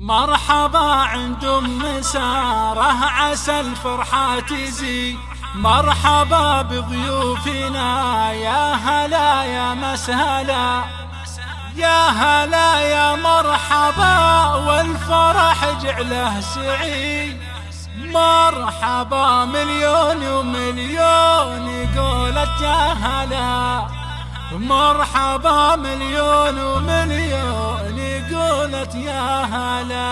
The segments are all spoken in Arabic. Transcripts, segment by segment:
مرحبا عند أم سارة عسى الفرحة تزي مرحبا بضيوفنا يا هلا يا مسهلا. يا هلا يا مرحبا والفرح جعله سعي مرحبا مليون ومليون قولت يا هلا. مرحبا مليون ومليون قولت يا هلا.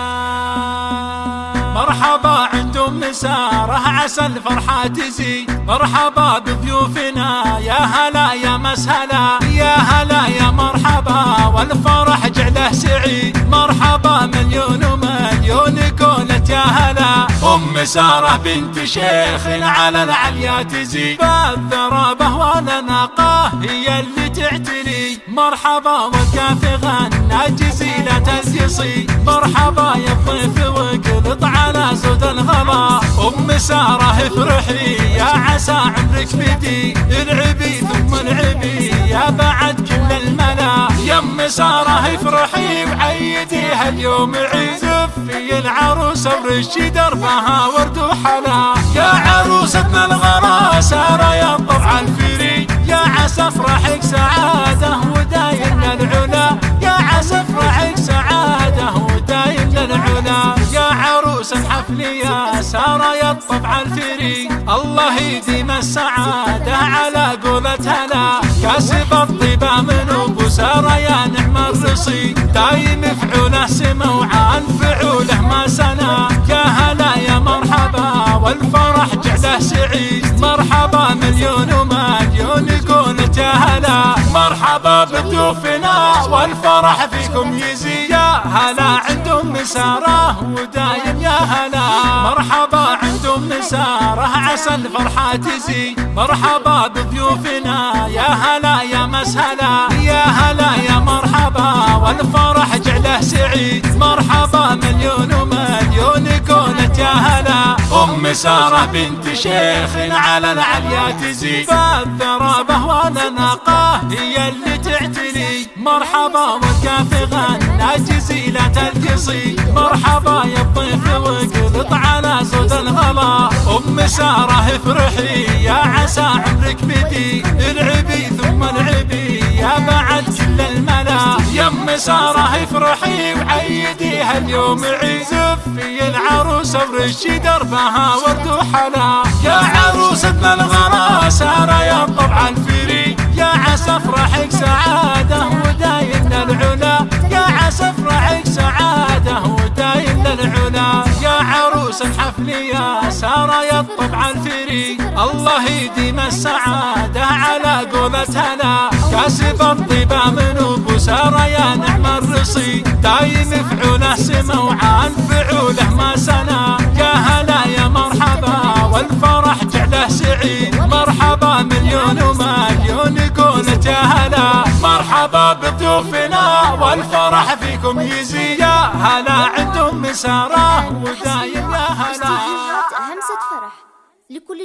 مرحبا عند ام ساره عسى الفرحة تزي. مرحبا بضيوفنا يا هلا يا مسهلا. يا هلا يا مرحبا والفرح جعله سعيد مرحبا مليون ومليون قولت يا هلا. أم سارة بنت شيخ على العليا تزي. بالذرابة مرحبا والكاف غنى جزيلة القصي مرحبا يا الضيف وقلط على زود الغلا. أم سارة افرحي يا عسى عمرك بدي. العبي ثم العبي يا بعد كل الملا. يا أم سارة افرحي وعيديها اليوم عيد. في العروسه ورشي دربها ورد وحلا. يا عروستنا الغلا سارة يا طبع الفري. يا عسى افرحك سعاده عروس الحفل يا الطبع الفري. الله يديم السعادة على قولة هلا كاسب الطيبة من أبو سارة يا نعم الرصي. دايم فعوله سما وعان فعوله ما سنا. يا هلا يا مرحبا والفرح جعله سعيد مرحبا مليون ومليون يا هلا مرحبا بضيوفنا والفرح فيكم يزي. يا هلا مساره ودايم يا هلا. مرحبا عندهم مساره عسى الفرحة تزي. مرحبا بضيوفنا يا هلا يا مسهلا. يا هلا يا مرحبا والفرح جعله سعيد مرحبا مليون ومليون قولة يا هلا. أم سارة بنت شيخ على العليا تزي. بالذرابه ولنقاه هي اللي تعتلي مرحبا والكاف غنى جزيلة مرحبا يا الضيف وقلط على زود الغلا. أم سارة افرحي يا عسى عمرك بدي. العبي ثم العبي يا بعد كل الملا. يا أم سارة افرحي وعيديها اليوم عيد زفي العروسه ورشي دربها ورد وحلا. يا عروستنا الغلا. سارة يا طبع الفري يا عسى افرحك الحفل يا ساره يا الطبع الفري الله يديم السعادة على قولة هلا كاسب الطيبه من أبو ساره يا نعم الرصي. دايم فعوله سما وعان فعوله ما سنا. يا هلا يا مرحبا والفرح جعله سعيد مرحبا مليون ومليون قولة يا هلا. مرحبا بضيوفنا والفرح فيكم يزي. يا هلا عندهم مسارة ودايم لكل